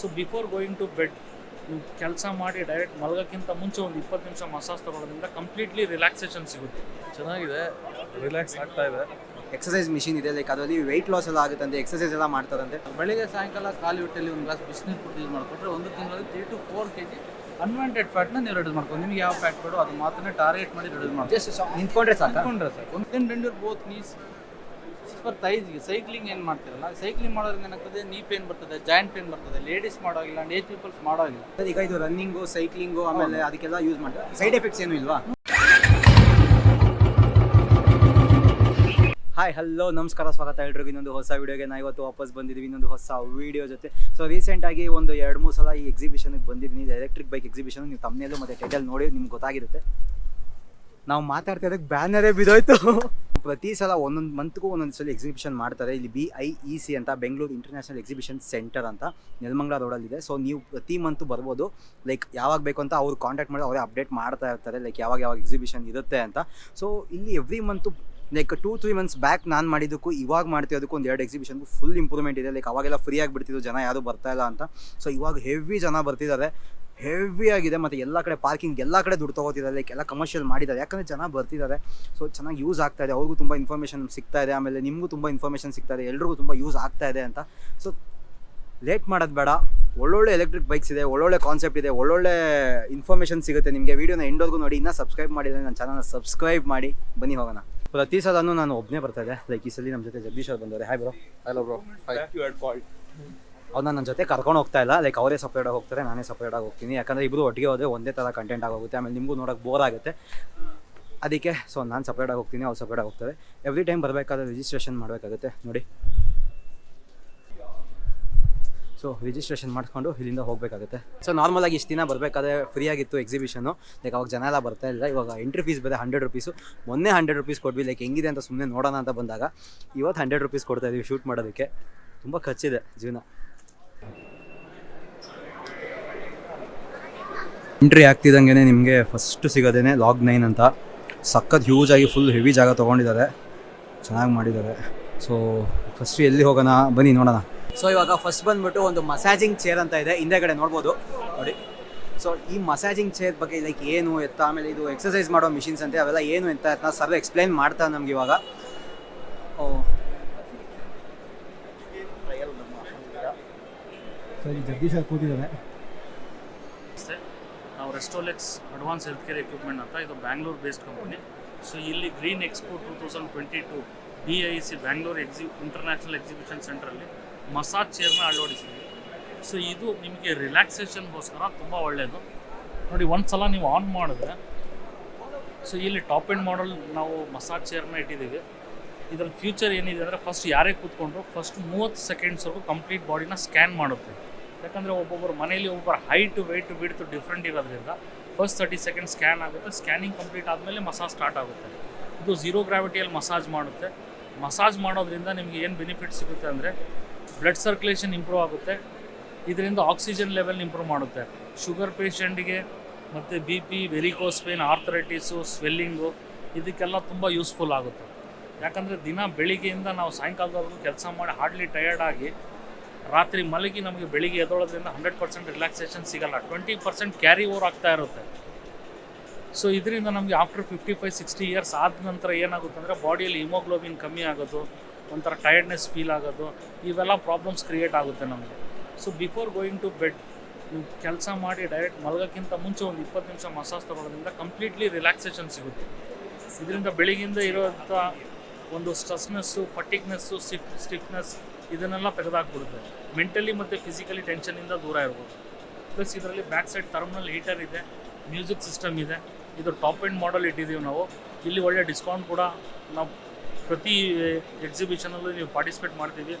So before going to bed ನೀವು ಕೆಲಸ ಮಾಡಿ ಡೈರೆಕ್ಟ್ ಮಲಗೋಕ್ಕಿಂತ ಮುಂಚೆ ಒಂದು ಇಪ್ಪತ್ತು ನಿಮಿಷ ಮಸಾಜ್ ತಗೊಳ್ಳೋದ್ರಿಂದ ಕಂಪ್ಲೀಟ್ಲಿ ರಿಲ್ಯಾಕ್ಸೇಷನ್ ಸಿಗುತ್ತೆ. ಚೆನ್ನಾಗಿದೆ. ರಿಲ್ಯಾಕ್ಸ್ ಆಗ್ತಾ ಇದೆ. ಎಕ್ಸಸೈಸ್ ಮಿಷಿನ್ ಇದೆ. ಲೈಕ್ ಅದರಲ್ಲಿ ವೆಯ್ಟ್ ಲಾಸ್ ಎಲ್ಲ ಆಗುತ್ತಂತೆ ಎಕ್ಸಸೈಸ್ ಎಲ್ಲ ಮಾಡ್ತಾರಂತೆ. ಬೆಳಿಗ್ಗೆ ಸಾಯಂಕಾಲ ಖಾಲಿ ಹೊಟ್ಟೆಲಿ ಒಂದು ಗ್ಲಾಸ್ ಬಿಸಿನೀರು ಕುಡಿದು ಯೂಸ್ ಮಾಡಿಕೊಂಡ್ರೆ ಒಂದು ತಿಂಗಳಲ್ಲಿ three to four K G unwanted ಫ್ಯಾಟ್ನ ನೀವು ರೆಡ್ಯೂಸ್ ಮಾಡ್ಕೊಂಡು ನಿಮ್ಗೆ ಯಾವ ಫ್ಯಾಟ್ ಬೇಡೋ ಅದು ಮಾತ್ರ ಟಾರ್ಗೆಟ್ ಮಾಡಿ ರೆಡ್ಯೂಸ್ ಮಾಡಿ ಜಸ್ಟ್ ನಿಂತ್ಕೊಂಡ್ರೆ ಸಾಕ? ಅನ್ಕೊಂಡ್ರೆ ಸರ್ ಒಂದು ಬೆಂಡ್ ಬೋತ್ ನೀಸ್ ಫರ್ ತೈಸ್ಗೆ ಸೈಕ್ಲಿಂಗ್ ಏನು ಮಾಡ್ತಿರಲ್ಲ? ಸೈಕ್ಲಿಂಗ್ ಮಾಡೋದ್ರಿಂದ ಏನಾಗ್ತದೆ? ನೀ ಪೇನ್ ಬರ್ತದೆ ಜಾಯಿಂಟ್ ಪೇನ್ ಬರ್ತದೆ ಲೇಡೀಸ್ ಮಾಡೋಗಿಲ್ಲ ಅಂಡ್ ಏಜ್ ಪೀಪಲ್ಸ್ ಮಾಡೋಗಿಲ್ಲ ಈಗ ಇದು ರನ್ನಿಂಗು ಸೈಕ್ಲಿಂಗು ಆಮೇಲೆ ಅದಕ್ಕೆಲ್ಲ ಯೂಸ್ ಮಾಡ್ತಾರೆ? ಸೈಡ್ ಎಫೆಕ್ಟ್ಸ್ ಏನು ಇಲ್ವಾ? ಹಾಯ್ ಹಲೋ ನಮಸ್ಕಾರ ಸ್ವಾಗತ ಎಲ್ರಿಗೂ. ಇನ್ನೊಂದು ಹೊಸ ವಿಡಿಯೋಗೆ ನಾ ಇವತ್ತು ವಾಪಸ್ ಬಂದಿದ್ದೀವಿ. ಇನ್ನೊಂದು ಹೊಸ ವಿಡಿಯೋ ಜೊತೆ. ಸೊ ರೀಸೆಂಟಾಗಿ ಒಂದು ಎರಡು ಮೂರು ಸಲ ಈ ಎಕ್ಸಿಬಿಷನ್ಗೆ ಬಂದಿದ್ದೀನಿ. ಎಲೆಕ್ಟ್ರಿಕ್ ಬೈಕ್ ಎಕ್ಸಿಬಿಷನ್ ನೀವು ತಮ್ಮನೇಲು ಮತ್ತು ಟೈಟಲ್ ನೋಡಿ ನಿಮ್ಗೆ ಗೊತ್ತಾಗಿರುತ್ತೆ. ನಾವು ಮಾತಾಡ್ತಾ ಇದ್ದಕ್ಕೆ ಬ್ಯಾನರೇ ಬಿದ್ದೋಯ್ತು. ಪ್ರತಿ ಸಲ ಒಂದೊಂದು ಮಂತ್ಗೂ ಒಂದೊಂದು ಸಲ ಎಕ್ಸಿಬಿಷನ್ ಮಾಡ್ತಾರೆ. ಇಲ್ಲಿ ಬಿ ಐ ಇ ಸಿ ಅಂತ ಬೆಂಗಳೂರು ಇಂಟರ್ನ್ಯಾಷನಲ್ ಎಕ್ಸಿಬಿಷನ್ ಸೆಂಟರ್ ಅಂತ ನೆಲಮಂಗ್ಲ ರೋಡಲ್ಲಿದೆ ಸೊ ನೀವು ಪ್ರತಿ ಮಂತು ಬರ್ಬೋದು. ಲೈಕ್ ಯಾವಾಗ ಬೇಕು ಅಂತ ಅವ್ರು ಕಾಂಟ್ಯಾಕ್ಟ್ ಮಾಡಿ ಅವರೇ ಅಪ್ಡೇಟ್ ಮಾಡ್ತಾ ಇರ್ತಾರೆ. ಲೈಕ್ ಯಾವಾಗ ಯಾವಾಗ ಎಕ್ಸಿಬಿಷನ್ ಇರುತ್ತೆ ಅಂತ. ಸೊ ಇಲ್ಲಿ every month like two three months back ನಾನು ಮಾಡಿದ್ದಕ್ಕೂ, ಇವಾಗ ಮಾಡ್ತಿರೋದಕ್ಕೂ ಒಂದು ಎರಡು ಎಕ್ಸಿಬಿಷನ್ಗೂ ಫುಲ್ ಇಂಪ್ರೂವ್ಮೆಂಟ್ ಇದೆ. ಲೈಕ್ ಅವಾಗೆಲ್ಲ ಫ್ರೀ ಆಗಿಬಿಡ್ತಿದ್ದು ಜನ ಯಾರು ಬರ್ತಾ ಇಲ್ಲ ಅಂತ. ಸೊ ಇವಾಗ ಹೆವಿ ಜನ ಬರ್ತಿದ್ದಾರೆ. ಹೆವಿ ಆಗಿದೆ. ಮತ್ತು ಎಲ್ಲ ಕಡೆ ಪಾರ್ಕಿಂಗ್ ಎಲ್ಲ ಕಡೆ ದುಡ್ಡು ತೊಗೋತಿದ್ದಾರೆ. ಲೈಕ್ ಎಲ್ಲ ಕಮರ್ಷಿಯಲ್ ಮಾಡಿದ್ದಾರೆ. ಯಾಕಂದರೆ ಜನ ಬರ್ತಿದ್ದಾರೆ. ಸೊ ಚೆನ್ನಾಗಿ ಯೂಸ್ ಆಗ್ತಾ ಇದೆ. ಅವ್ರಿಗೂ ತುಂಬ ಇನ್ಫಾರ್ಮೇಷನ್ ಸಿಗ್ತಾ ಇದೆ. ಆಮೇಲೆ ನಿಮಗೂ ತುಂಬ ಇನ್ಫಾರ್ಮೇಷನ್ ಸಿಗ್ತಾ ಇದೆ. ಎಲ್ರಿಗೂ ತುಂಬ ಯೂಸ್ ಆಗ್ತಾ ಇದೆ ಅಂತ. ಸೊ ಲೇಟ್ ಮಾಡೋದು ಬೇಡ. ಒಳ್ಳೊಳ್ಳೆ ಎಲೆಕ್ಟ್ರಿಕ್ ಬೈಕ್ಸ್ ಇದೆ. ಒಳ್ಳೊಳ್ಳೆ ಕಾನ್ಸೆಪ್ಟ್ ಇದೆ. ಒಳ್ಳೊಳ್ಳೆ ಇನ್ಫಾರ್ಮೇಷನ್ ಸಿಗುತ್ತೆ ನಿಮಗೆ. ವೀಡಿಯೋನ ಎಂಡೋರ್ಗೂ ನೋಡಿ. ಇನ್ನೂ ಸಬ್ಸ್ಕ್ರೈಬ್ ಮಾಡಿದರೆ ನನ್ನ ಚಾನಲ್ನ ಸಬ್ಸ್ಕ್ರೈಬ್ ಮಾಡಿ. ಬನ್ನಿ ಹೋಗೋಣ. ಪ್ರತಿ ಸಲನೂ ನಾನು ಒಬ್ಬನೇ ಬರ್ತಾ ಇದೆ ಲೈಕ್ ಈ ಸಲ ನಮ್ಮ ಜೊತೆ ಜಗದೀಶ್ ಅವ್ರು ಬಂದವ್ರೆ. ಹಾಯ್ ಬ್ರೋ ಹಲೋ ಬ್ರೋ ಅವ್ರನ್ನ ನನ್ನ ಜೊತೆ ಕರ್ಕೊಂಡು ಹೋಗ್ತಾ ಇಲ್ಲ. ಲೈಕ್ ಅವರೇ ಸಪ್ರೇಟಾಗಿ ಹೋಗ್ತಾರೆ, ನಾನೇ ಸಪ್ರೇಟಾಗಿ ಹೋಗ್ತೀನಿ. ಯಾಕಂದರೆ ಇಬ್ಬರು ಒಟ್ಟಿಗೆ ಹೋದರೆ ಒಂದೇ ಥರ ಕಂಟೆಂಟ್ ಆಗೋಗುತ್ತೆ. ಆಮೇಲೆ ನಿಮಗೂ ನೋಡೋಕೆ ಬೋರ್ ಆಗುತ್ತೆ. ಅದಕ್ಕೆ ಸೊ ನಾನು ಸಪ್ರೇಟಾಗಿ ಹೋಗ್ತೀನಿ, ಅವ್ರು ಸಪ್ರೇಟಾಗಿ ಹೋಗ್ತಾರೆ. ಎವ್ರಿ ಟೈಮ್ ಬರಬೇಕಾದ್ರೆ ರಿಜಿಸ್ಟ್ರೇಷನ್ ಮಾಡಬೇಕಾಗುತ್ತೆ. ನೋಡಿ. ಸೊ ರಿಜಿಸ್ಟ್ರೇಷನ್ ಮಾಡಿಕೊಂಡು ಇಲ್ಲಿಂದ ಹೋಗಬೇಕಾಗುತ್ತೆ. ಸೊ ನಾರ್ಮಲಾಗಿ ಇಷ್ಟು ದಿನ ಬರಬೇಕಾದ್ರೆ ಫ್ರೀ ಆಗಿತ್ತು ಎಕ್ಸಿಬಿಷನು ಲೈಕ್ ಅವಾಗ ಜನ ಎಲ್ಲ ಬರ್ತಾ ಇಲ್ಲ. ಇವಾಗ ಎಂಟ್ರಿ ಫೀಸ್ ಬೇರೆ ಹಂಡ್ರೆಡ್ ರುಪೀಸು ಮೊನ್ನೆ ಹಂಡ್ರೆಡ್ ರುಪೀಸ್ ಕೊಡ್ವಿ ಲೈಕ್ ಹೆಂಗಿದೆ ಅಂತ ಸುಮ್ಮನೆ ನೋಡೋಣ ಅಂತ ಬಂದಾಗ, ಇವತ್ತು ಹಂಡ್ರೆಡ್ ರುಪೀಸ್ ಕೊಡ್ತಾ ಇದೀವಿ ಶೂಟ್ ಮಾಡೋದಕ್ಕೆ. ತುಂಬ ಖರ್ಚಿದೆ ಜೀವನ. ಎಂಟ್ರಿ ಆಗ್ತಿದ್ದಂಗೆ ನಿಮಗೆ ಫಸ್ಟ್ ಸಿಗೋದೇನೆ ಲಾಗ್ ನೈನ್ ಅಂತ. ಸಖತ್ ಹ್ಯೂಜ್ ಆಗಿ ಫುಲ್ ಹೆವಿ ಜಾಗ ತೊಗೊಂಡಿದ್ದಾರೆ. ಚೆನ್ನಾಗಿ ಮಾಡಿದ್ದಾರೆ. ಸೊ ಫಸ್ಟ್ ಎಲ್ಲಿ ಹೋಗೋಣ? ಬನ್ನಿ ನೋಡೋಣ. ಸೊ ಇವಾಗ ಫಸ್ಟ್ ಬಂದ್ಬಿಟ್ಟು ಒಂದು ಮಸಾಜಿಂಗ್ ಚೇರ್ ಅಂತ ಇದೆ. ಹಿಂದೆಗಡೆ ನೋಡ್ಬೋದು. ನೋಡಿ. ಸೊ ಈ ಮಸಾಜಿಂಗ್ ಚೇರ್ ಬಗ್ಗೆ ಲೈಕ್ ಏನು ಎತ್ತ, ಆಮೇಲೆ ಇದು ಎಕ್ಸಸೈಸ್ ಮಾಡೋ ಮಿಷಿನ್ಸ್ ಅಂತೆ, ಅವೆಲ್ಲ ಏನು ಅಂತ ಸರ್ ಎಕ್ಸ್ಪ್ಲೈನ್ ಮಾಡ್ತಾರೆ ನಮ್ಗೆ ಇವಾಗ. ಸರಿ, ಜಗದೀಶ್ ಅವ್ರು ಕೂತಿದ್ದಾರೆ. ನಮಸ್ತೆ. ನಾವು Restolex advance health care equipment ಅಂತ ಇದು ಬ್ಯಾಂಗ್ಳೂರ್ ಬೇಸ್ಡ್ ಕಂಪನಿ ಸೊ ಇಲ್ಲಿ green expo two thousand twenty two B I C Bangalore ಎಕ್ಸಿ international exhibition ಸೆಂಟ್ರಲ್ಲಿ ಮಸಾಜ್ ಚೇರ್ನ ಅಳವಡಿಸಿದ್ವಿ. ಸೊ ಇದು ನಿಮಗೆ ರಿಲ್ಯಾಕ್ಸೇಷನ್ಗೋಸ್ಕರ ತುಂಬ ಒಳ್ಳೆಯದು ನೋಡಿ ಒಂದು ಸಲ ನೀವು ಆನ್ ಮಾಡಿದ್ರೆ ಸೊ ಇಲ್ಲಿ ಟಾಪ್ ಎಂಡ್ ಮಾಡಲ್ ನಾವು ಮಸಾಜ್ ಚೇರ್ನ ಇಟ್ಟಿದ್ದೀವಿ. ಇದರಲ್ಲಿ ಫ್ಯೂಚರ್ ಏನಿದೆ ಅಂದರೆ ಫಸ್ಟ್ ಯಾರೇ ಕೂತ್ಕೊಂಡ್ರು ಫಸ್ಟ್ ಮೂವತ್ತು ಸೆಕೆಂಡ್ಸ್ವರೆಗೂ ಕಂಪ್ಲೀಟ್ ಬಾಡಿನ ಸ್ಕ್ಯಾನ್ ಮಾಡುತ್ತೆ. ಯಾಕಂದರೆ ಒಬ್ಬೊಬ್ಬರು ಮನೇಲಿ ಒಬ್ಬರ ಹೈಟ್ ವೆಯ್ಟ್ ಬಿಡ್ತು ಡಿಫ್ರೆಂಟ್ ಇರೋದ್ರಿಂದ ಫಸ್ಟ್ ತರ್ಟಿ ಸೆಕೆಂಡ್ ಸ್ಕ್ಯಾನ್ ಆಗುತ್ತೆ ಸ್ಕ್ಯಾನಿಂಗ್ ಕಂಪ್ಲೀಟ್ ಆದಮೇಲೆ ಮಸಾಜ್ ಸ್ಟಾರ್ಟ್ ಆಗುತ್ತೆ. ಇದು ಝೀರೋ ಗ್ರಾವಿಟಿಯಲ್ಲಿ ಮಸಾಜ್ ಮಾಡುತ್ತೆ. ಮಸಾಜ್ ಮಾಡೋದ್ರಿಂದ ನಿಮಗೆ ಏನು ಬೆನಿಫಿಟ್ ಸಿಗುತ್ತೆ ಅಂದರೆ ಬ್ಲಡ್ ಸರ್ಕ್ಯುಲೇಷನ್ ಇಂಪ್ರೂವ್ ಆಗುತ್ತೆ. ಇದರಿಂದ ಆಕ್ಸಿಜನ್ ಲೆವೆಲ್ ಇಂಪ್ರೂವ್ ಮಾಡುತ್ತೆ. ಶುಗರ್ ಪೇಷಂಟ್ಗೆ ಮತ್ತು B P varicose pain arthritis swelling ಇದಕ್ಕೆಲ್ಲ ತುಂಬ ಯೂಸ್ಫುಲ್ ಆಗುತ್ತೆ. ಯಾಕಂದರೆ ದಿನ ಬೆಳಿಗ್ಗೆಯಿಂದ ನಾವು ಸಾಯಂಕಾಲದವರೆಗೂ ಕೆಲಸ ಮಾಡಿ ಹಾರ್ಡ್ಲಿ ಟಯರ್ಡ್ ಆಗಿ ರಾತ್ರಿ ಮಲಗಿ ನಮಗೆ ಬೆಳಿಗ್ಗೆ ಎದ್ದೋಳೋದ್ರಿಂದ ಹಂಡ್ರೆಡ್ ಪರ್ಸೆಂಟ್ ರಿಲ್ಯಾಕ್ಸೇಷನ್ ಸಿಗಲ್ಲ. ಟ್ವೆಂಟಿ ಪರ್ಸೆಂಟ್ ಕ್ಯಾರಿ ಓವರ್ ಆಗ್ತಾ ಇರುತ್ತೆ. ಸೊ ಇದರಿಂದ ನಮಗೆ after fifty five sixty years ಆದ ನಂತರ ಏನಾಗುತ್ತೆ ಅಂದರೆ ಬಾಡಿಯಲ್ಲಿ ಹಿಮೋಗ್ಲೋಬಿನ್ ಕಮ್ಮಿ ಆಗೋದು, ಒಂಥರ ಟಯರ್ಡ್ನೆಸ್ ಫೀಲ್ ಆಗೋದು, ಇವೆಲ್ಲ ಪ್ರಾಬ್ಲಮ್ಸ್ ಕ್ರಿಯೇಟ್ ಆಗುತ್ತೆ ನಮಗೆ. So before going to bed ಕೆಲಸ ಮಾಡಿ ಡೈರೆಕ್ಟ್ ಮಲಗೋಕ್ಕಿಂತ ಮುಂಚೆ ಒಂದು ಇಪ್ಪತ್ತು ನಿಮಿಷ ಮಸಾಜ್ ತೊಗೊಳೋದ್ರಿಂದ ಕಂಪ್ಲೀಟ್ಲಿ ರಿಲ್ಯಾಕ್ಸೇಷನ್ ಸಿಗುತ್ತೆ. ಇದರಿಂದ ಬೆಳಿಗ್ಗೆಯಿಂದ ಇರೋಂಥ ಒಂದು ಸ್ಟ್ರೆಸ್ನೆಸ್ಸು ಫಟಿಕ್ನೆಸ್ಸು ಸ್ಟಿಫ್ ಸ್ಟಿಫ್ನೆಸ್ ಇದನ್ನೆಲ್ಲ ತೆಗೆದಾಕ್ಬಿಡುತ್ತೆ. ಮೆಂಟಲಿ ಮತ್ತು ಫಿಸಿಕಲಿ ಟೆನ್ಷನಿಂದ ದೂರ ಇರ್ಬೋದು. ಪ್ಲಸ್ ಇದರಲ್ಲಿ ಬ್ಯಾಕ್ ಸೈಡ್ ಥರ್ಮಲ್ ಹೀಟರ್ ಇದೆ ಮ್ಯೂಸಿಕ್ ಸಿಸ್ಟಮ್ ಇದೆ. ಇದು ಟಾಪ್ ಎಂಡ್ ಮಾಡಲ್ ಇಟ್ಟಿದ್ದೀವಿ ನಾವು. ಇಲ್ಲಿ ಒಳ್ಳೆ ಡಿಸ್ಕೌಂಟ್ ಕೂಡ ನಾವು ಪ್ರತಿ ಎಕ್ಸಿಬಿಷನಲ್ಲೂ ನೀವು ಪಾರ್ಟಿಸಿಪೇಟ್ ಮಾಡ್ತೀವಿ.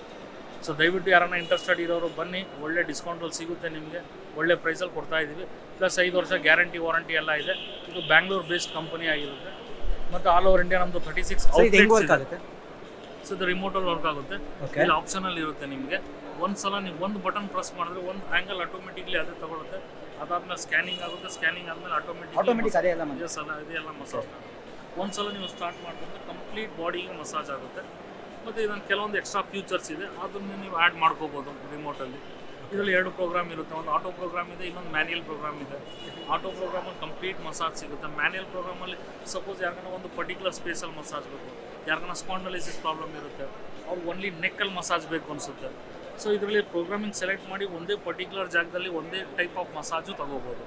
ಸೊ ದಯವಿಟ್ಟು ಯಾರನ್ನ ಇಂಟ್ರೆಸ್ಟೆಡ್ ಇರೋರು ಬನ್ನಿ. ಒಳ್ಳೆ ಡಿಸ್ಕೌಂಟಲ್ಲಿ ಸಿಗುತ್ತೆ ನಿಮಗೆ. ಒಳ್ಳೆ ಪ್ರೈಸಲ್ಲಿ ಕೊಡ್ತಾ ಇದ್ದೀವಿ ಪ್ಲಸ್ ಐದು ವರ್ಷ ಗ್ಯಾರಂಟಿ ವಾರಂಟಿ ಎಲ್ಲ ಇದೆ. ಇದು ಬ್ಯಾಂಗ್ಳೂರ್ ಬೇಸ್ಡ್ ಕಂಪನಿ ಆಗಿರುತ್ತೆ. ಮತ್ತು ಆಲ್ ಓವರ್ ಇಂಡಿಯಾ ನಮ್ದು ತರ್ಟಿ ಸಿಕ್ಸ್ ವರ್ಕ್ ಆಗುತ್ತೆ? ಸೊ ಇದು ರಿಮೋಟಲ್ಲಿ ವರ್ಕ್ ಆಗುತ್ತೆ. ಇಲ್ಲಿ ಆಪ್ಷನಲ್ಲಿ ಇರುತ್ತೆ ನಿಮಗೆ. ಒಂದು ಸಲ ನೀವು ಒಂದು ಬಟನ್ ಪ್ರೆಸ್ ಮಾಡಿದ್ರೆ ಒಂದು ಆ್ಯಂಗಲ್ ಆಟೋಮೆಟಿಕ್ಲಿ ಅದೇ ತಗೊಳುತ್ತೆ. ಅದಾದ್ಮೇಲೆ ಸ್ಕ್ಯಾನಿಂಗ್ ಆಗುತ್ತೆ ಸ್ಕ್ಯಾನಿಂಗ್ ಆದಮೇಲೆ ಆಟೋಮೆಟಿಕ್ ಆಟೋಮೆಟಿಕ್ ಅದೇ ಎಲ್ಲ ಮಸಾಜ್ ಒಂದು ಸಲ ನೀವು ಸ್ಟಾರ್ಟ್ ಮಾಡಿದ್ರೆ ಕಂಪ್ಲೀಟ್ ಬಾಡಿಗೆ ಮಸಾಜ್ ಆಗುತ್ತೆ. ಮತ್ತು ಇದನ್ನು ಕೆಲವೊಂದು ಎಕ್ಸ್ಟ್ರಾ ಫ್ಯೂಚರ್ಸ್ ಇದೆ. ಅದನ್ನ ನೀವು ಆ್ಯಡ್ ಮಾಡ್ಕೋಬೋದು ರಿಮೋಟಲ್ಲಿ ಇದರಲ್ಲಿ ಎರಡು ಪ್ರೋಗ್ರಾಮ್ ಇರುತ್ತೆ. ಒಂದು ಆಟೋ ಪ್ರೋಗ್ರಾಮ್ ಇದೆ, ಇನ್ನೊಂದು ಮ್ಯಾನ್ಯಲ್ ಪ್ರೋಗ್ರಾಮ್ ಇದೆ. ಆಟೋ ಪ್ರೋಗ್ರಾಮಲ್ಲಿ ಕಂಪ್ಲೀಟ್ ಮಸಾಜ್ ಸಿಗುತ್ತೆ. ಮ್ಯಾನ್ಯಲ್ ಪ್ರೋಗ್ರಾಮಲ್ಲಿ ಸಪೋಸ್ ಯಾರಿಗಾನ ಒಂದು ಪರ್ಟಿಕ್ಯುಲರ್ ಸ್ಪೇಸಲ್ಲಿ ಮಸಾಜ್ ಬೇಕು. ಯಾರಿಗಾನ ಸ್ಪಾಂಡಲೈಸಿಸ್ ಪ್ರಾಬ್ಲಮ್ ಇರುತ್ತೆ. ಅವ್ರು ಓನ್ಲಿ ನೆಕ್ಕಲ್ಲಿ ಮಸಾಜ್ ಬೇಕು ಅನಿಸುತ್ತೆ. ಸೊ ಇದರಲ್ಲಿ ಪ್ರೋಗ್ರಾಮಿಂಗ್ ಸೆಲೆಕ್ಟ್ ಮಾಡಿ ಒಂದೇ ಪರ್ಟಿಕ್ಯುಲರ್ ಜಾಗದಲ್ಲಿ ಒಂದೇ ಟೈಪ್ ಆಫ್ ಮಸಾಜು ತಗೋಬೋದು.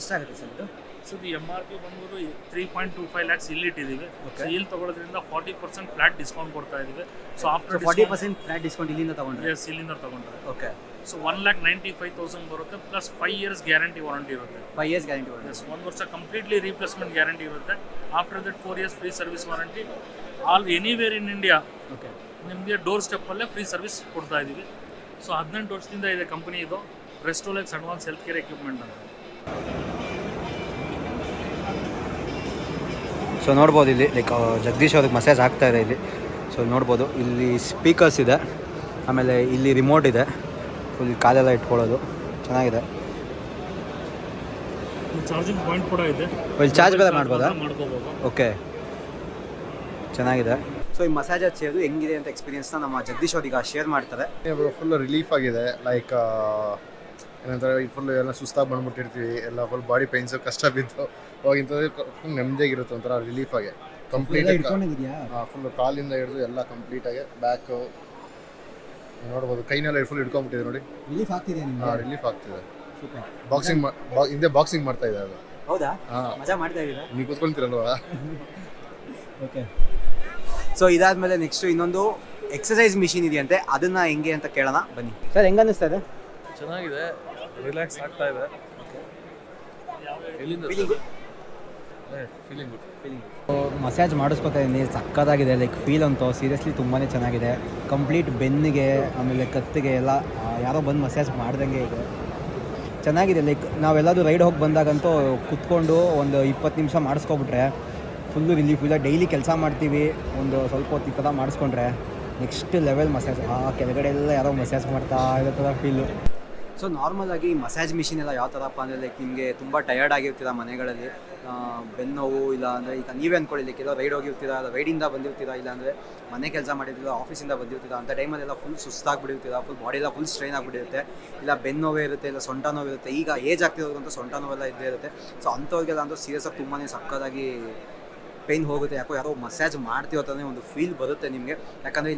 ಎಷ್ಟಾಗುತ್ತೆ ಸರ್ ಇದು? ಸೊ ಇದು ಎಂ ಆರ್ ಪಿ ಬಂದ್ಬಿಟ್ಟು three point two five lakhs ಇಲ್ಲಿ ಇಟ್ಟಿದ್ದೀವಿ. ಸೊ ಇಲ್ಲಿ ತಗೊಳ್ಳೋದ್ರಿಂದ ಫಾರ್ಟಿ ಪರ್ಸೆಂಟ್ ಫ್ಲಾಟ್ ಡಿಸ್ಕೌಂಟ್ ಕೊಡ್ತಾ ಇದ್ದೀವಿ. So after forty percent flat discount ಇಲ್ಲಿಂದ ತಗೊಂಡ್ರೆ? ಎಸ್ ಇಲ್ಲಿಂದ ತಗೊಂಡ್ರೆ. Okay so one lakh ninety five thousand ಬರುತ್ತೆ plus five years guarantee warranty ಇರುತ್ತೆ. ಫೈವ್ ಇಯರ್ಸ್ ಗ್ಯಾರಂಟಿ ಎಸ್ ಒಂದು ವರ್ಷ ಕಂಪ್ಲೀಟ್ಲಿ ರೀಪ್ಲೇಸ್ಮೆಂಟ್ ಗ್ಯಾರಂಟಿ ಇರುತ್ತೆ. After that four years free service warranty all anywhere in India okay ನಿಮಗೆ door ಸ್ಟೆಪ್ಪಲ್ಲೇ free service ಕೊಡ್ತಾ ಇದ್ದೀವಿ. So ಹದಿನೆಂಟು ವರ್ಷದಿಂದ ಇದೆ ಕಂಪನಿ ಇದು. Restolex advance health care equipment ಅಂತ. ಸೊ ನೋಡ್ಬೋದು ಇಲ್ಲಿ ಲೈಕ್ ಜಗದೀಶ್ ಅವ್ರಿಗೆ ಮಸಾಜ್ ಆಗ್ತಾ ಇದೆ ಇಲ್ಲಿ. ಸೊ ನೋಡ್ಬೋದು ಇಲ್ಲಿ ಸ್ಪೀಕರ್ಸ್ ಇದೆ. ಆಮೇಲೆ ಇಲ್ಲಿ ರಿಮೋಟ್ ಇದೆ. ಫುಲ್ ಕಾಲೆಲ್ಲ ಇಟ್ಕೊಳ್ಳೋದು. ಚೆನ್ನಾಗಿದೆ. ಚಾರ್ಜಿಂಗ್ ಪಾಯಿಂಟ್ ಕೂಡ ಇದೆ. ಇಲ್ಲಿ ಚಾರ್ಜ್ ಬೇರೆ ಮಾಡ್ಬೋದಾ? ಮಾಡ್ಕೋಬೋದು. ಓಕೆ ಚೆನ್ನಾಗಿದೆ. ಸೊ ಈ ಮಸಾಜ್ ಹಚ್ಚಿರೋದು ಹೆಂಗಿದೆ ಅಂತ ಎಕ್ಸ್ಪೀರಿಯನ್ಸ್ನ ನಮ್ಮ ಜಗದೀಶ್ ಅವ್ರಿಗೆ ಶೇರ್ ಮಾಡ್ತಾರೆ. ಫುಲ್ ರಿಲೀಫ್ ಆಗಿದೆ. ಲೈಕ್ ಏನಂತಾರೆ ಫುಲ್ ಎಲ್ಲ ಸುಸ್ತಾಗಿ ಬಂದ್ಬಿಟ್ಟಿರ್ತೀವಿ ಎಲ್ಲ ಫುಲ್ ಬಾಡಿ ಪೈನ್ಸ್ ಕಷ್ಟ ಬಿದ್ದು ಅವಾಗ ಇಂಥದ್ದು ಫುಲ್ ನೆಮ್ಮದಿಯಾಗಿರುತ್ತೆ ಒಂಥರ ರಿಲೀಫ್ ಆಗಿ. ಕಂಪ್ಲೀಟ್ ಫುಲ್ ಕಾಲಿಂದ ಹಿಡಿದು ಎಲ್ಲ ಕಂಪ್ಲೀಟ್ ಬ್ಯಾಕು ಬ್ಯಾಕ್ ನೋಡ್ಬೋದು ಕೈನೆಲ್ಲ ಫುಲ್ ಹಿಡ್ಕೊಂಡ್ಬಿಟ್ಟಿದೆ ನೋಡಿ. ರಿಲೀಫ್ ಆಗ್ತಿದೆ ಹಾಂ ರಿಲೀಫ್ ಆಗ್ತಿದೆ. ಬಾಕ್ಸಿಂಗ್ ಹಿಂದೆ ಬಾಕ್ಸಿಂಗ್ ಮಾಡ್ತಾ ಇದೆ ಅದು. ಹೌದಾ? ಹಾಂ. ಮಜಾ ಮಾಡ್ತಾ ಇದ್ದೀರಾ? ನೀವು ಕೂತ್ಕೊಳ್ತೀರಲ್ವಾ? ಓಕೆ ಸೊ ಇದಾದ್ಮೇಲೆ ನೆಕ್ಸ್ಟ್ ಇನ್ನೊಂದು ಎಕ್ಸಸೈಸ್ ಮಿಷಿನ್ ಇದೆಯಂತೆ ಅದನ್ನ ಹೆಂಗೆ ಅಂತ ಕೇಳೋಣ ಬನ್ನಿ. ಸರ್ ಹೆಂಗ ಅನಿಸ್ತಾ ಇದೆ? ಚೆನ್ನಾಗಿದೆ. ರಿಲ್ಯಾಕ್ಸ್ ಆಗ್ತಾ ಇದೆ. ಎಲ್ಲಿಂದ ಫೀಲಿಂಗ್ ಗುಡ್ ಮಸಾಜ್ ಮಾಡಿಸ್ಕೊತಾ ಇದ್ದೀನಿ. ಸಕ್ಕತ್ತಾಗಿದೆ. ಲೈಕ್ ಫೀಲ್ ಅಂತೂ ಸೀರಿಯಸ್ಲಿ ತುಂಬಾ ಚೆನ್ನಾಗಿದೆ. ಕಂಪ್ಲೀಟ್ ಬೆನ್ನಿಗೆ ಆಮೇಲೆ ಕತ್ತಿಗೆ ಎಲ್ಲ ಯಾರೋ ಬಂದು ಮಸಾಜ್ ಮಾಡ್ದಂಗೆ ಇದೆ. ಚೆನ್ನಾಗಿದೆ. ಲೈಕ್ ನಾವೆಲ್ಲರೂ ರೈಡ್ ಹೋಗಿ ಬಂದಾಗಂತೂ ಕುತ್ಕೊಂಡು ಒಂದು ಇಪ್ಪತ್ತು ನಿಮಿಷ ಮಾಡಿಸ್ಕೊಬಿಟ್ರೆ ಫುಲ್ಲು ರಿಲೀಫ್ ಇಲ್ಲ ಡೈಲಿ ಕೆಲಸ ಮಾಡ್ತೀವಿ. ಒಂದು ಸ್ವಲ್ಪ ಹೊತ್ತು ಈ ಥರ ಮಾಡಿಸ್ಕೊಂಡ್ರೆ ನೆಕ್ಸ್ಟ್ ಲೆವೆಲ್ ಮಸಾಜ್ ಆ ಕೆಳಗಡೆ ಎಲ್ಲ ಯಾರೋ ಮಸಾಜ್ ಮಾಡ್ತಾ ಇರೋ ಥರ ಫೀಲು ಸೊ ನಾರ್ಮಲ್ ಆಗಿ ಮಸಾಜ್ ಮಿಷಿನ್ ಎಲ್ಲ ಯಾವ ಥರಪ್ಪ ಅಂದರೆ ಲೈಕ್ ನಿಮಗೆ ತುಂಬ ಟಯರ್ಡ್ ಆಗಿರ್ತೀರ ಮನೆಗಳಲ್ಲಿ? ಬೆನ್ನೋವು ಇಲ್ಲ ಅಂದರೆ, ಈಗ ನೀವೇ ಅಂದ್ಕೊಳ್ಳಿ ಲೈಕ್ ರೈಡ್ ಹೋಗಿರ್ತೀರಾ ರೈಡಿಂದ ಬಂದಿರ್ತೀರಾ ಇಲ್ಲ ಅಂದರೆ, ಮನೆ ಕೆಲಸ ಮಾಡಿರ್ತೀರ ಆಫೀಸಿಂದ ಬಂದಿರ್ತೀರಾ, ಅಂತ ಟೈಮಲ್ಲೆಲ್ಲ ಫುಲ್ ಸುಸ್ತಾಗ್ಬಿಟ್ಟಿರ್ತೀರ ಫುಲ್ ಬಾಡಿ ಎಲ್ಲ ಫುಲ್ ಸ್ಟ್ರೈನ್ ಆಗಿಬಿಟ್ಟಿರುತ್ತೆ. ಇಲ್ಲ ಬೆನ್ನೋವೇ ಇರುತ್ತೆ, ಇಲ್ಲ, ಸೊಂಟ ನೋವು ಇರುತ್ತೆ. ಈಗ ಏಜ್ ಆಗ್ತಿರೋದಂತ ಸೊಂಟ ನೋವೆಲ್ಲ ಇದ್ದೇ ಇರುತ್ತೆ. ಸೊ ಅಂಥವ್ರಿಗೆಲ್ಲ ಅಂತೂ ಸೀರಿಯಸ್ ಆಗಿ ತುಂಬಾ ಸಕ್ಕದಾಗಿ ಪೇನ್ ಹೋಗುತ್ತೆ. ಯಾಕೋ ಯಾರೋ ಮಸಾಜ್ ಮಾಡ್ತೀವೋ ಒಂದು ಫೀಲ್ ಬರುತ್ತೆ ನಿಮಗೆ. ಯಾಕಂದರೆ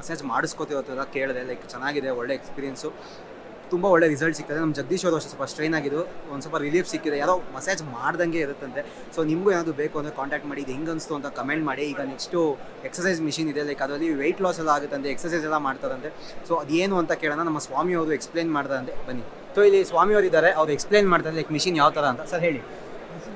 ಮಸಾಜ್ ಮಾಡಿಸ್ಕೋತಿರೋ ಥರ ಕೇಳಿದೆ ಲೈಕ್ ಚೆನ್ನಾಗಿದೆ, ಒಳ್ಳೆ ಎಕ್ಸ್ಪೀರಿಯನ್ಸು ತುಂಬ ಒಳ್ಳೆ ರಿಸಲ್ಟ್ ಸಿಗ್ತದೆ. ನಮ್ಮ ಜಗದೀಶ್ ಅವರು ಸ್ವಲ್ಪ ಸ್ಟ್ರೈನ್ ಆಗಿದ್ದು ಒಂದು ಸ್ವಲ್ಪ ರಿಲೀಫ್ ಸಿಕ್ಕಿದೆ ಯಾರೋ ಮಸಾಜ್ ಮಾಡ್ದಂಗೆ ಇರುತ್ತಂತೆ. ಸೊ ನಿಮಗೂ ಏನಾದರೂ ಬೇಕು ಅಂದರೆ ಕಾಂಟ್ಯಾಕ್ಟ್ ಮಾಡಿ. ಇದು ಹೆಂಗೆ ಅನಿಸ್ತು ಅಂತ ಕಮೆಂಟ್ ಮಾಡಿ. ಈಗ ನೆಕ್ಸ್ಟು ಎಕ್ಸಸೈಸ್ ಮಿಷಿನ್ ಇದೆ. ಲೈಕ್ ಅದರಲ್ಲಿ ವೆಯ್ಟ್ ಲಾಸ್ ಎಲ್ಲ ಆಗುತ್ತಂತೆ ಎಕ್ಸಸೈಸ್ ಎಲ್ಲ ಮಾಡ್ತಾರಂತೆ. ಸೊ ಅದೇನು ಅಂತ ಕೇಳೋಣ. ನಮ್ಮ ಸ್ವಾಮಿ ಅವರು ಎಕ್ಸ್ಪ್ಲೈನ್ ಮಾಡ್ತಾರಂತೆ. ಬನ್ನಿ. ಸೊ ಇಲ್ಲಿ ಸ್ವಾಮಿ ಅವರು ಇದ್ದಾರೆ ಅವ್ರು ಎಕ್ಸ್ಪ್ಲೈನ್ ಮಾಡ್ತಾರೆ ಲೈಕ್ ಮಿಷಿನ್ ಯಾವ ಥರ ಅಂತ. ಸರ್ ಹೇಳಿ.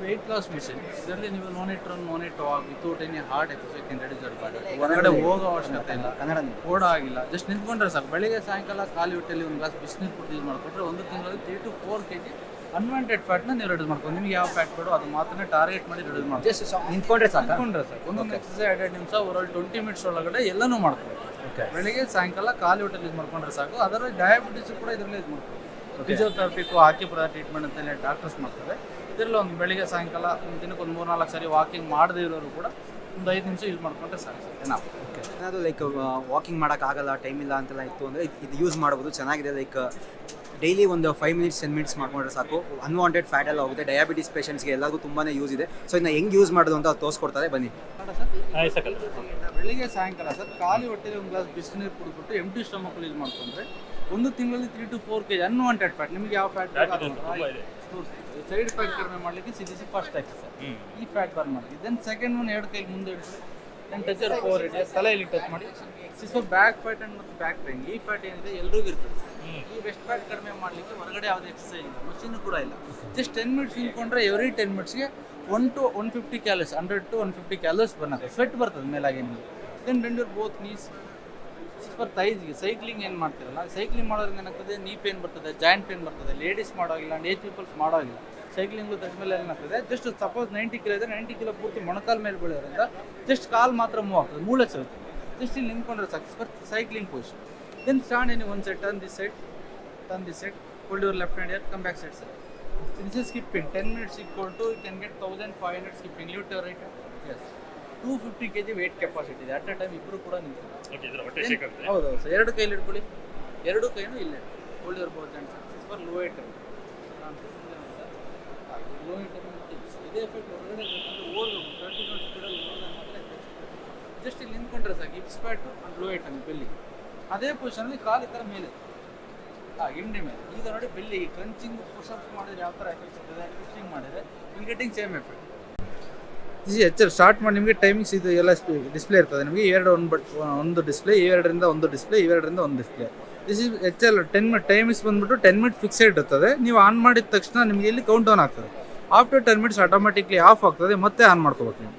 ವೆಯ್ಟ್ ಲಾಸ್ ಮಿಷನ್ ಇದರಲ್ಲಿ ನೀವು no need run it walk without any hard exercise can reduce your body ಹೊರಗಡೆ ಹೋಗೋ ಅವಶ್ಯಕತೆ ಇಲ್ಲ. ಕನ್ನಡ ಓಡೋ ಆಗಿಲ್ಲ. ಜಸ್ಟ್ ನಿಂತ್ಕೊಂಡ್ರೆ ಸಾಕು. ಬೆಳಿಗ್ಗೆ ಸಾಯಂಕಾಲ ಖಾಲಿ ಹೊಟ್ಟೆಲಿ ಒಂದು ಗ್ಲಾಸ್ ಬಿಸಿನೀರು ಕುಡಿದು ಯೂಸ್ ಮಾಡಿಕೊಂಡ್ರೆ ಒಂದು ತಿಂಗಳಲ್ಲಿ three to four K G unwanted ಫ್ಯಾಟ್ನ ನೀವು ರೆಡ್ಯೂಸ್ ಮಾಡ್ಕೊಂಡು ನಿಮ್ಗೆ ಯಾವ ಫ್ಯಾಟ್ ಬೇಡೋ ಅದು ಮಾತ್ರ ಟಾರ್ಗೆಟ್ ಮಾಡಿ ರೆಡ್ಯೂಸ್ ಮಾಡ್ಕೊಂಡು ಜಸ್ಟ್ ನಿಂತ್ಕೊಂಡ್ರೆ ಸಾಕು? ನಿಂತ್ಕೊಂಡ್ರೆ ಸಾಕು. ಒಂದೊಂದು ಎಕ್ಸಸೈಸ್ ಎರಡು ನಿಮಿಷ ಓವರಾಲ್ ಟ್ವೆಂಟಿ ಮಿನಿಟ್ಸ್ ಒಳಗಡೆ ಎಲ್ಲನೂ ಮಾಡ್ಕೊಂಡು ಬೆಳಿಗ್ಗೆ ಸಾಯಂಕಾಲ ಖಾಲಿ ಹೊಟ್ಟೆಲಿ ಯೂಸ್ ಮಾಡ್ಕೊಂಡ್ರೆ ಸಾಕು. ಅದರಲ್ಲಿ ಡಯಾಬಿಟಿಸ್ ಕೂಡ ಇದರಲ್ಲಿ ಯೂಸ್ ಮಾಡ್ಕೊಂಡು ಫಿಸಿಯೋಥೆರಪಿಗೂ ಆಕ್ಯುಪ್ರಾ ಟ್ರೀಟ್ಮೆಂಟ್ ಅಂತಲೇ ಡಾಕ್ಟರ್ಸ್ ಮಾಡ್ತಾರೆ. ಇದರಲ್ಲಿ ಒಂದು ಬೆಳಿಗ್ಗೆ ಸಾಯಂಕಾಲ ಒಂದು ದಿನಕ್ಕೆ ಒಂದು ಮೂರು ನಾಲ್ಕು ಸಾರಿ ವಾಕಿಂಗ್ ಮಾಡದೇ ಇರೋರು ಕೂಡ ಒಂದು ಐದು ನಿಮಿಷ ಯೂಸ್ ಮಾಡ್ಕೊಂಡ್ರೆ ಸಾಕು ಸರ್ ನಾವು ಏನಾದರೂ ಲೈಕ್ ವಾಕಿಂಗ್ ಮಾಡೋಕ್ಕಾಗಲ್ಲ ಟೈಮ್ ಇಲ್ಲ ಅಂತೆಲ್ಲ ಇತ್ತು ಅಂದರೆ ಇದು ಯೂಸ್ ಮಾಡ್ಬೋದು ಚೆನ್ನಾಗಿದೆ. ಲೈಕ್ ಡೈಲಿ ಒಂದು ಫೈವ್ ಮಿನಿಟ್ಸ್ ಟೆನ್ ಮಿನಿಟ್ಸ್ ಮಾಡ್ಕೊಂಡ್ರೆ ಸಾಕು. ಅನ್ವಾಂಟೆಡ್ ಫ್ಯಾಟ್ ಎಲ್ಲ ಹೋಗುತ್ತೆ. ಡಯಾಬಿಟಿಸ್ ಪೇಷಂಟ್ಸ್ಗೆ ಎಲ್ಲರಿಗೂ ತುಂಬಾ ಯೂಸ್ ಇದೆ. ಸೊ ಇನ್ನು ಹೆಂಗೆ ಯೂಸ್ ಮಾಡೋದು ಅಂತ ಅವ್ರು ತೋರಿಸ್ಕೊಡ್ತಾರೆ ಬನ್ನಿ. ಬೆಳಿಗ್ಗೆ ಸಾಯಂಕಾಲ ಸರ್ ಖಾಲಿ ಹೊಟ್ಟೆಲಿ ಒಂದು ಗ್ಲಾಸ್ ಬಿಸಿನೀರು ಕುಡಿದ್ಬಿಟ್ಟು ಎಂ ಟಿ ಸ್ಟಮಕ್ ಯೂಸ್ ಮಾಡ್ಕೊಂಡ್ರೆ ಒಂದು ತಿಂಗಳಲ್ಲಿ three to four K G unwanted fat ನಿಮಗೆ ಯಾವ ಫ್ಯಾಟ್ ಸೈಡ್ ಫ್ಯಾಟ್ ಕಡಿಮೆ ಮಾಡಲಿಕ್ಕೆ ಸಿ ಸಿ ಫಸ್ಟ್ ಎಕ್ಸಸೈಸ್ ಈ ಫ್ಯಾಟ್ ಬರ್ನ್ ಮಾಡಿ. ದೆನ್ ಸೆಕೆಂಡ್ ಒನ್ ಎರಡು ಕೈ ಮುಂದೆ ಇಡಿಸಿ ದೆನ್ ಟಚ್ ಫೋರ್ ಇಡಿ ತಲೆಯಲ್ಲಿ ಟಚ್ ಮಾಡಿ. ಸೊ ಬ್ಯಾಕ್ ಫ್ಯಾಟ್ ಅಂಡ್ ಮತ್ತು ಬ್ಯಾಕ್ ಪೇನ್ ಈ ಫ್ಯಾಟ್ ಏನಿದೆ ಎಲ್ರಿಗೂ ಇರ್ತದೆ ಈ ವೆಸ್ಟ್ ಫ್ಯಾಟ್ ಕಡಿಮೆ ಮಾಡಲಿಕ್ಕೆ ಹೊರಗಡೆ ಯಾವುದೇ ಎಕ್ಸಸೈಸ್ ಇಲ್ಲ. ಮಷೀನ್ ಕೂಡ ಇಲ್ಲ. ಜಸ್ಟ್ ಟೆನ್ ಮಿನಿಟ್ಸ್ ನಿಂತ್ಕೊಂಡ್ರೆ every ten ಮಿನಿಟ್ಸ್ಗೆ one to one fifty calories hundred to one fifty calories burn fat sweat ಬರ್ತದೆ ಮೇಲಾಗಿ ನಿಮಗೆ. Then bend your both knees for ತೈಸ್ಗೆ cycling ಏನು ಮಾಡ್ತಿರಲ್ಲ? ಸೈಕ್ಲಿಂಗ್ ಮಾಡೋದ್ರಿಂದ ಏನಾಗ್ತದೆ? ನೀ ಪೇನ್ ಬರ್ತದೆ ಜಾಯಿಂಟ್ ಪೇನ್ ಬರ್ತದೆ ಲೇಡೀಸ್ ಮಾಡೋಗಿಲ್ಲ ಅಂಡ್ ಏಜ್ ಪೀಪಲ್ಸ್ ಮಾಡೋಗಿಲ್ಲ ಸೈಕ್ಲಿಂಗ್ ಮೇಲೆ ಏನಾಗ್ತದೆ? ಜಸ್ಟ್ ಸಪೋಸ್ ನೈಂಟಿ ಕಿಲೋ ಇದೆ ನೈಂಟಿ ಕಿಲೋ ಪೂರ್ತಿ ಮೊಣಕಾಲ್ ಮೇಲೆ ಬೆಳೆಯೋದ್ರಿಂದ ಜಸ್ಟ್ ಕಾಲ್ ಮಾತ್ರ ಮೂವ್ ಆಗ್ತದೆ, ಮೂಳೆ ಸಿಗುತ್ತೆ ಜಸ್ಟ್ ಇಲ್ಲಿ ನಿಂತ್ಕೊಂಡ್ರೆ ಸಾಕು for cycling position then stand any one side turn this side turn this side hold your left hand come back side sir this is skipping ten minutes equal to you can get thousand five hundred skipping leave to right yes two fifty K G weight capacity ಇದೆ at a time ಇಬ್ಬರು ಕೂಡ ನಿಂತು ಹೌದು sir ಎರಡು ಕೈಲಿ ಇಟ್ಕೊಳ್ಳಿ ಎರಡು ಕೈನು ಇಲ್ಲೇ. ಹೋಲ್ಡ್ ಇರ್ಬೋದು and and success for low item low item ಇದೇ ಎಫೆಕ್ಟ್ ಹೊರಗಡೆ ಓಡಬೇಕು ಟ್ವೆಂಟಿ ನೋಟ್ ಸ್ಪೀಡಲ್ಲಿ ಜಸ್ಟ್ ಇಲ್ಲಿ ನಿಂತ್ಕೊಂಡ್ರೆ ಸಾಕು. Hips fat and low item belly ಅದೇ ಪೊಸಿಷನಲ್ಲಿ ಕಾಲು ಈ ಥರ ಮೇಲೆ. ಹಾಂ ಹಿಂಡಿ ಮೇಲೆ. ಈಗ ನೋಡಿ ಬೆಲ್ಲಿ ಕ್ರಂಚಿಂಗ್ ಪುಷಪ್ಸ್ ಮಾಡಿದ್ರೆ ಯಾವ ಥರ ಎಫೆಕ್ಟ್ ಸಿಗ್ತದೆ? ಟ್ವಿಸ್ಟಿಂಗ್ ಮಾಡಿದರೆ. Will getting same effect this H L start ಮಾಡಿ ನಿಮಗೆ ಟೈಮಿಂಗ್ಸ್ ಇದು ಎಲ್ಲ ಡಿಸ್ಪ್ಲೇ ಇರ್ತದೆ. ನಿಮಗೆ ಎರಡು ಒಂದು ಬಟ್ ಒಂದು ಡಿಸ್ಪ್ಲೇ ಇವೆರಡರಿಂದ ಒಂದು ಡಿಸ್ಪ್ಲೇ ಇವೆರಡರಿಂದ ಒಂದು display this is H L ten minute timings ಬಂದ್ಬಿಟ್ಟು ಟೆನ್ ಮಿನಿಟ್ ಫಿಕ್ಸೆಡ್ ಇರ್ತದೆ. ನೀವು ಆನ್ ಮಾಡಿದ ತಕ್ಷಣ ನಿಮಗೆ ಇಲ್ಲಿ ಕೌಂಟ್ ಡೌನ್ ಆಗ್ತದೆ. After ten minutes automatically off ಆಗ್ತದೆ, ಮತ್ತೆ ಆನ್ ಮಾಡ್ಕೋಬೇಕು ನೀವು.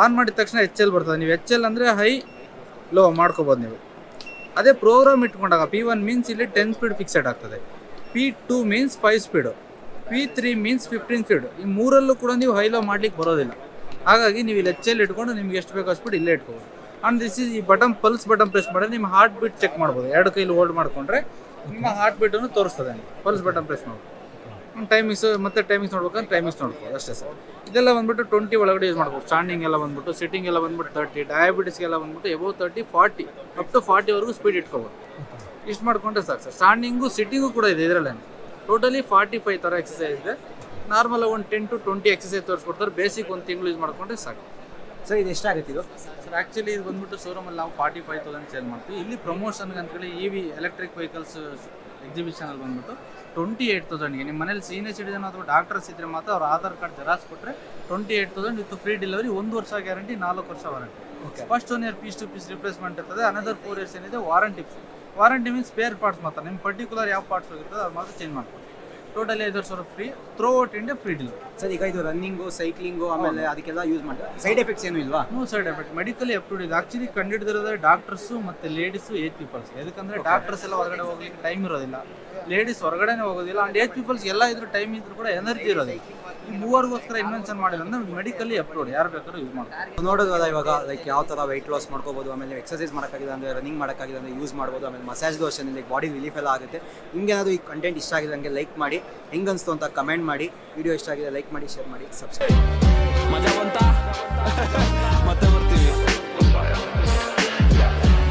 ಆನ್ ಮಾಡಿದ ತಕ್ಷಣ ಎಚ್ ಎಲ್ ಬರ್ತದೆ. ನೀವು ಎಚ್ ಎಲ್ ಅಂದರೆ ಹೈ ಲೋ ಮಾಡ್ಕೋಬೋದು ನೀವು. ಅದೇ ಪ್ರೋಗ್ರಾಮ್ ಇಟ್ಕೊಂಡಾಗ ಪಿ ಒನ್ ಮೀನ್ಸ್ ಇಲ್ಲಿ ಟೆನ್ ಸ್ಪೀಡ್ ಫಿಕ್ಸೆಡ್ ಆಗ್ತದೆ. P two means five speed P three means fifteen speed ಈ ಮೂರಲ್ಲೂ ಕೂಡ ನೀವು ಹೈ ಲೋ ಮಾಡ್ಲಿಕ್ಕೆ ಬರೋದಿಲ್ಲ. ಹಾಗಾಗಿ ನೀವು ಇಲ್ಲಿ ಹೆಚ್ಚಲ್ಲಿ ಇಟ್ಕೊಂಡು ನಿಮ್ಗೆ ಎಷ್ಟು ಬೇಕು ಅಷ್ಟು ಇಲ್ಲೇ ಇಟ್ಕೋಬೋದು ಆ್ಯಂಡ್ ದಿಸ್ ಇಸ್ ಈ ಬಟನ್ ಪಲ್ಸ್ ಬಟನ್ ಪ್ರೆಸ್ ಮಾಡಿದ್ರೆ ನಿಮ್ಮ ಹಾರ್ಟ್ ಬೀಟ್ ಚೆಕ್ ಮಾಡ್ಬೋದು. ಎರಡು ಕೈಲಿ ಹೋಲ್ಡ್ ಮಾಡಿಕೊಂಡ್ರೆ ನಿಮ್ಮ ಹಾರ್ಟ್ ಬೀಟನ್ನು ತೋರಿಸ್ತದೆ ಪಲ್ಸ್ ಬಟನ್ ಪ್ರೆಸ್ ಮಾಡ್ಬೋದು. ಟೈಮಿಂಗ್ಸ್ ಮತ್ತೆ ಟೈಮಿಂಗ್ಸ್ ನೋಡ್ಬೇಕಂದ್ರೆ ಟೈಮಿಂಗ್ಸ್ ನೋಡ್ಬೋದು. ಅಷ್ಟೇ ಸರ್. ಇದೆಲ್ಲ ಬಂದ್ಬಿಟ್ಟು ಟ್ವೆಂಟಿ ಒಳಗಡೆ ಯೂಸ್ ಮಾಡ್ಬೋದು. ಸ್ಟ್ಯಾಂಡಿಂಗ್ ಎಲ್ಲ ಬಂದ್ಬಿಟ್ಟು ಸಿಟ್ಟಿಂಗ್ ಎಲ್ಲ ಬಂದ್ಬಿಟ್ಟು ತರ್ಟಿ ಡಯಾಬಿಟಿಸ್ಗೆಲ್ಲ ಬಂದ್ಬಿಟ್ಟು above thirty forty up to ಫಾರ್ಟಿವರೆಗೂ speed ಇಟ್ಕೋಬೋದು. ಇಷ್ಟು ಮಾಡ್ಕೊಂಡ್ರೆ ಸಾಕು ಸರ್. ಸ್ಟ್ಯಾಂಡಿಂಗು ಸಿಟ್ಟಿಂಗು ಕೂಡ ಇದೆ ಇದರಲ್ಲೇ ಟೋಟಲಿ ಫಾರ್ಟಿ ಫೈವ್ ಥರ ಎಕ್ಸಸೈಸ್ ಇದೆ. ನಾರ್ಮಲ್ ಒಂದು ಟೆನ್ ಟು ಟ್ವೆಂಟಿ ಎಕ್ಸಸೈಸ್ ತೋರಿಸ್ಕೊಡ್ತಾರೆ. ಬೇಸಿಕ್ ಒಂದು ತಿಂಗಳು ಯೂಸ್ ಮಾಡಿಕೊಂಡ್ರೆ ಸಾಕು. ಸರ್ ಇದು ಎಷ್ಟಾಗುತ್ತೆ ಇದು? ಸರ್ ಆ್ಯಕ್ಚುಲಿ ಇದು ಬಂದ್ಬಿಟ್ಟು ಶೋರೂಮಲ್ಲಿ ನಾವು ಫಾರ್ಟಿ ಫೈವ್ ತೌಸಂಡ್ ಸೇಲ್ ಮಾಡ್ತೀವಿ. ಇಲ್ಲಿ ಪ್ರಮೋಷನ್ಗೆ ಅಂತೇಳಿ ಇ ವಿ ಎಲೆಕ್ಟ್ರಿಕ್ ವೆಹಿಕಲ್ಸ್ ಎಕ್ಸಿಬಿಷನಲ್ಲಿ ಬಂದ್ಬಿಟ್ಟು ಟ್ವೆಂಟಿ ಏಯ್ಟ್ ತೌಸಂಡ್ಗೆ ನಿಮ್ಮ ಮನೇಲಿ ಸೀನಿಯರ್ ಸಿಟಿಜನ್ ಅಥವಾ ಡಾಕ್ಟರ್ಸ್ ಇದ್ದರೆ ಮಾತ್ರ ಅವ್ರ ಆಧಾರ್ ಕಾರ್ಡ್ ಜೆರಾಕ್ಸ್ ಕೊಟ್ಟರೆ twenty eight thousand with free delivery ಒಂದು ವರ್ಷ ಗ್ಯಾರಂಟಿ ನಾಲ್ಕು ವರ್ಷ warranty first one year piece to piece replacement ಇರ್ತದೆ ಅನದರ್ ಫೋರ್ ಇಯರ್ಸ್ ಏನಿದೆ warranty warranty means spare parts ಮಾತ್ರ. ನಿಮ್ಮ ಪರ್ಟಿಕ್ಯುಲರ್ ಯಾವ ಪಾರ್ಟ್ಸ್ ಹೋಗಿರ್ತದೆ ಅದು ಮಾತ್ರ ಚೇಂಜ್ ಮಾಡ್ಬೋದು ಟೋಟಲಿ ಐದು ಸಾವಿರ free throughout India free delivery sir ಈಗ ಇದು ರನ್ನಿಂಗು ಸೈಕ್ಲಿಂಗು ಆಮೇಲೆ ಅದಕ್ಕೆಲ್ಲ ಯೂಸ್ ಮಾಡ್ತಾರೆ? ಸೈಡ್ ಎಫೆಕ್ಟ್ಸ್ ಏನು ಇಲ್ವಾ? No side effect medically approved ಇದೆ. ಆಕ್ಚುಲಿ ಕಂಡಿಡಿದಿರೋದೇ ಡಾಕ್ಟರ್ಸು ಮತ್ತೆ ಲೇಡೀಸು ಏಜ್ ಪೀಪಲ್ಸ್ ಯಾಕಂದ್ರೆ ಡಾಕ್ಟರ್ಸ್ ಎಲ್ಲ ಹೊರಗಡೆ ಹೋಗ್ಲಿಕ್ಕೆ ಟೈಮ್ ಇರೋದಿಲ್ಲ. ಲೇಡೀಸ್ ಹೊರಗಡೆನೇ ಹೋಗೋದಿಲ್ಲ. ಆ್ಯಂಡ್ ಏಜ್ ಪೀಪಲ್ಸ್ ಎಲ್ಲ ಇದ್ರೂ ಟೈಮ್ ಇದ್ರೂ ಕೂಡ ಎನರ್ಜಿ ಇರೋದಿಲ್ಲ. ಈ ಮೂವರಿಗೋಸ್ಕರ ಇನ್ವೆನ್ಷನ್ ಮಾಡಿಲ್ಲ ಅಂದ್ರೆ ಮೆಡಿಕಲಿ ಅಪ್ರೂವ್ಡ್ ಯಾರು ಬೇಕಾದ್ರೂ ಯೂಸ್ ಮಾಡ್ತಾರೆ ನೋಡೋದಲ್ಲ ಇವಾಗ ಲೈಕ್ ಯಾವ ಥರ ವೆಯ್ಟ್ ಲಾಸ್ ಮಾಡ್ಕೋಬೋದು ಆಮೇಲೆ ಎಕ್ಸಸೈಸ್ ಮಾಡೋಕ್ಕಾಗಿದೆ ಅಂದರೆ ರನ್ನಿಂಗ್ ಮಾಡೋಕ್ಕಾಗಿದೆ ಅಂದರೆ ಯೂಸ್ ಮಾಡ್ಬೋದು ಆಮೇಲೆ ಮಸಾಜ್ ದೋಷನಿಂದ ಲೈಕ್ ಬಾಡಿ ರಿಲೀಫ್ ಎಲ್ಲ ಆಗುತ್ತೆ. ನಿಮ್ಗೇನಾದ್ರು ಈ ಕಂಟೆಂಟ್ ಇಷ್ಟ ಆಗಿದೆ ಹಂಗೆ ಲೈಕ್ ಮಾಡಿ. ಹೆಂಗೆ ಅನಿಸ್ತು ಅಂತ ಕಮೆಂಟ್ ಮಾಡಿ. ವಿಡಿಯೋ ಇಷ್ಟ ಆಗಿದೆ ಲೈಕ್ ಮಾಡಿ ಶೇರ್ ಮಾಡಿ ಸಬ್ಸ್ಕ್ರೈಬ್